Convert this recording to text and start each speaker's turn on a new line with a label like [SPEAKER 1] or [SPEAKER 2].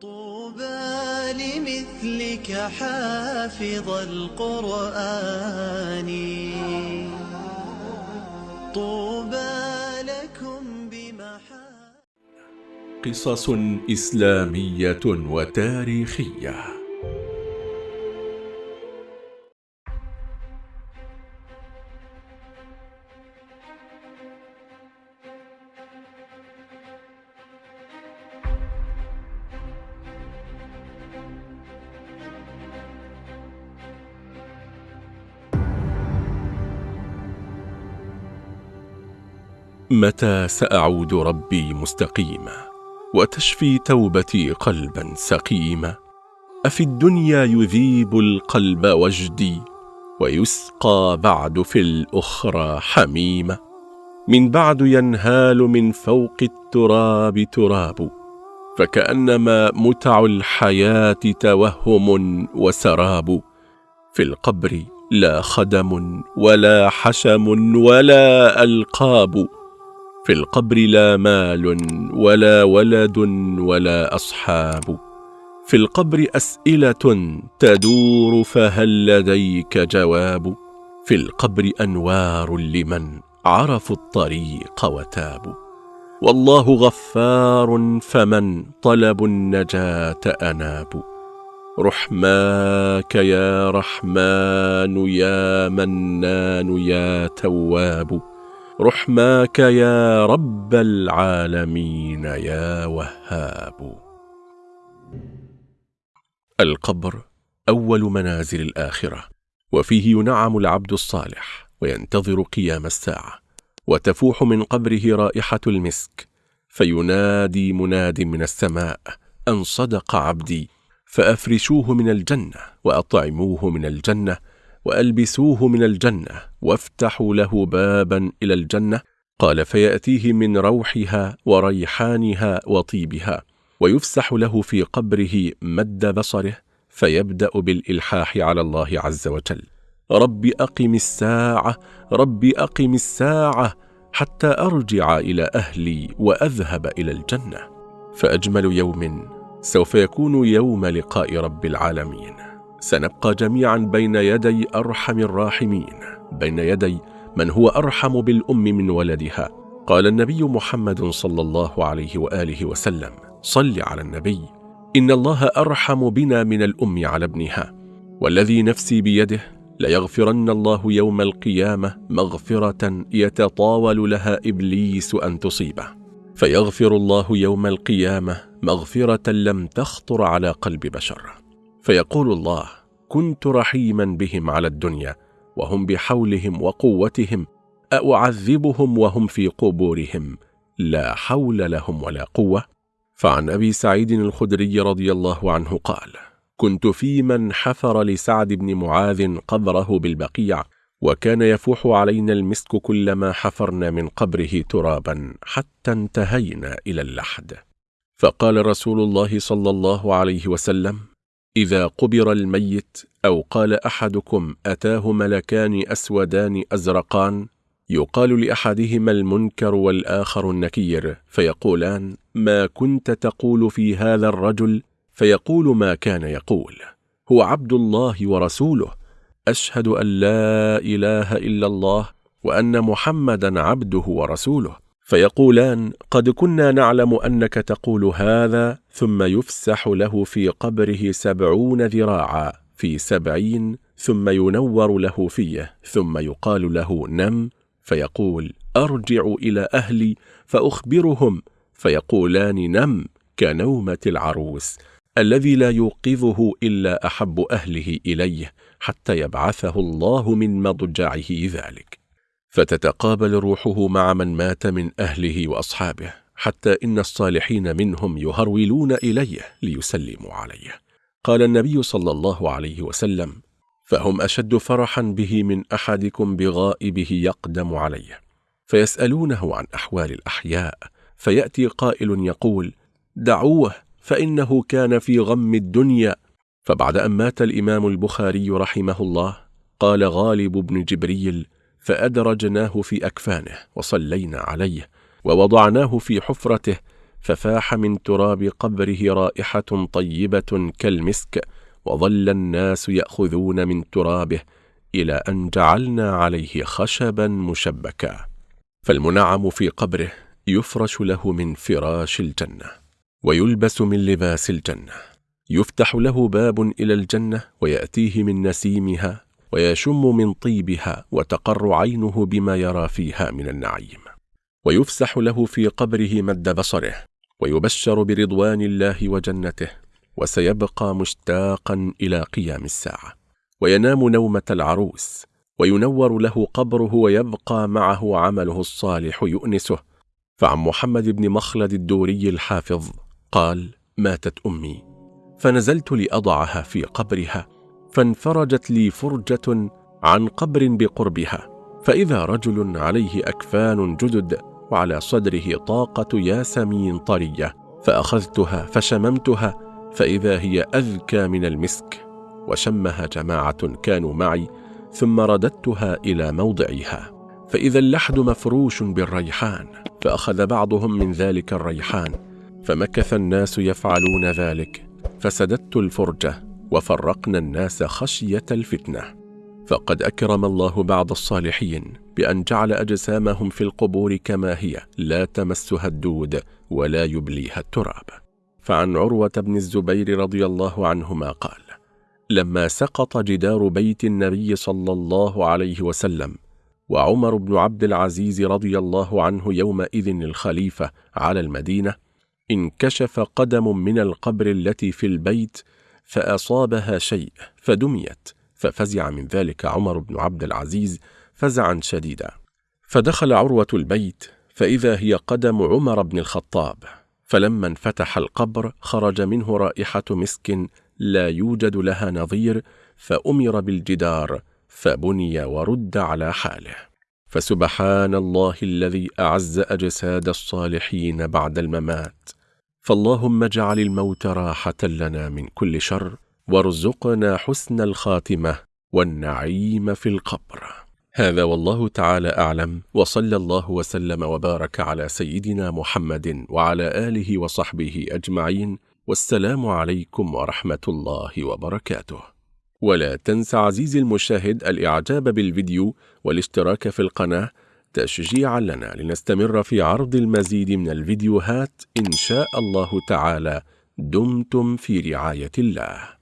[SPEAKER 1] طوبى لمثلك حافظ القرآن. طوبى لكم بمحا
[SPEAKER 2] قصص إسلامية وتاريخية. متى سأعود ربي مستقيما وتشفي توبتي قلبا سقيما؟ أفي الدنيا يذيب القلب وجدي ويسقى بعد في الأخرى حميمة من بعد ينهال من فوق التراب تراب فكأنما متع الحياة توهم وسراب. في القبر لا خدم ولا حشم ولا ألقاب. في القبر لا مال ولا ولد ولا أصحاب. في القبر أسئلة تدور فهل لديك جواب؟ في القبر أنوار لمن عرفوا الطريق وتابوا والله غفار فمن طلبوا النجاة أنابوا رحماك يا رحمن يا منان يا تواب. رحماك يا رب العالمين يا وهاب. القبر أول منازل الآخرة وفيه ينعم العبد الصالح وينتظر قيام الساعة وتفوح من قبره رائحة المسك فينادي مناد من السماء أن صدق عبدي فأفرشوه من الجنة وأطعموه من الجنة وألبسوه من الجنة وافتحوا له بابا إلى الجنة. قال فيأتيه من روحها وريحانها وطيبها ويفسح له في قبره مد بصره فيبدأ بالإلحاح على الله عز وجل. رب أقم الساعة رب أقم الساعة حتى أرجع إلى أهلي وأذهب إلى الجنة. فأجمل يوم سوف يكون يوم لقاء رب العالمين. سنبقى جميعا بين يدي أرحم الراحمين. بين يدي من هو أرحم بالأم من ولدها. قال النبي محمد صلى الله عليه وآله وسلم صل على النبي. إن الله أرحم بنا من الأم على ابنها. والذي نفسي بيده ليغفرن الله يوم القيامة مغفرة يتطاول لها إبليس أن تصيبه. فيغفر الله يوم القيامة مغفرة لم تخطر على قلب بشر. فيقول الله كنت رحيما بهم على الدنيا وهم بحولهم وقوتهم أعذبهم وهم في قبورهم لا حول لهم ولا قوة. فعن أبي سعيد الخدري رضي الله عنه قال كنت في من حفر لسعد بن معاذ قبره بالبقيع وكان يفوح علينا المسك كلما حفرنا من قبره ترابا حتى انتهينا إلى اللحد. فقال رسول الله صلى الله عليه وسلم إذا قبر الميت أو قال أحدكم أتاه ملكان أسودان أزرقان يقال لأحدهما المنكر والآخر النكير فيقولان ما كنت تقول في هذا الرجل؟ فيقول ما كان يقول. هو عبد الله ورسوله. أشهد أن لا إله إلا الله وأن محمدا عبده ورسوله. فيقولان قد كنا نعلم أنك تقول هذا ثم يفسح له في قبره سبعون ذراعا في سبعين ثم ينور له فيه ثم يقال له نم فيقول أرجع إلى أهلي فأخبرهم فيقولان نم كنومة العروس الذي لا يوقظه إلا أحب أهله إليه حتى يبعثه الله من مضجعه ذلك فتتقابل روحه مع من مات من أهله وأصحابه حتى إن الصالحين منهم يهرولون إليه ليسلموا عليه. قال النبي صلى الله عليه وسلم فهم أشد فرحا به من أحدكم بغائبه يقدم عليه. فيسألونه عن أحوال الأحياء فيأتي قائل يقول دعوه فإنه كان في غم الدنيا. فبعد أن مات الإمام البخاري رحمه الله قال غالب بن جبريل فأدرجناه في أكفانه وصلينا عليه ووضعناه في حفرته ففاح من تراب قبره رائحة طيبة كالمسك وظل الناس يأخذون من ترابه إلى أن جعلنا عليه خشبا مشبكا. فالمنعم في قبره يفرش له من فراش الجنة ويلبس من لباس الجنة. يفتح له باب إلى الجنة ويأتيه من نسيمها ويشم من طيبها وتقر عينه بما يرى فيها من النعيم. ويفسح له في قبره مد بصره ويبشر برضوان الله وجنته وسيبقى مشتاقا إلى قيام الساعة. وينام نومة العروس وينور له قبره ويبقى معه عمله الصالح يؤنسه. فعن محمد بن مخلد الدوري الحافظ قال ماتت أمي فنزلت لأضعها في قبرها فانفرجت لي فرجة عن قبر بقربها فإذا رجل عليه أكفان جدد وعلى صدره طاقة ياسمين طرية فأخذتها فشممتها فإذا هي أذكى من المسك وشمها جماعة كانوا معي ثم رددتها إلى موضعها فإذا اللحد مفروش بالريحان فأخذ بعضهم من ذلك الريحان فمكث الناس يفعلون ذلك فسددت الفرجة وفرقنا الناس خشية الفتنة. فقد أكرم الله بعض الصالحين بأن جعل أجسامهم في القبور كما هي لا تمسها الدود ولا يبليها التراب. فعن عروة بن الزبير رضي الله عنهما قال لما سقط جدار بيت النبي صلى الله عليه وسلم وعمر بن عبد العزيز رضي الله عنه يومئذ الخليفة على المدينة انكشف قدم من القبر التي في البيت فأصابها شيء فدميت ففزع من ذلك عمر بن عبد العزيز فزعا شديدا. فدخل عروة البيت فإذا هي قدم عمر بن الخطاب فلما انفتح القبر خرج منه رائحة مسك لا يوجد لها نظير فأمر بالجدار فبني ورد على حاله. فسبحان الله الذي أعز أجساد الصالحين بعد الممات. فاللهم اجعل الموت راحة لنا من كل شر وارزقنا حسن الخاتمة والنعيم في القبر. هذا والله تعالى أعلم وصلى الله وسلم وبارك على سيدنا محمد وعلى آله وصحبه أجمعين والسلام عليكم ورحمة الله وبركاته. ولا تنسى عزيزي المشاهد الإعجاب بالفيديو والاشتراك في القناة تشجيعا لنا لنستمر في عرض المزيد من الفيديوهات إن شاء الله تعالى. دمتم في رعاية الله.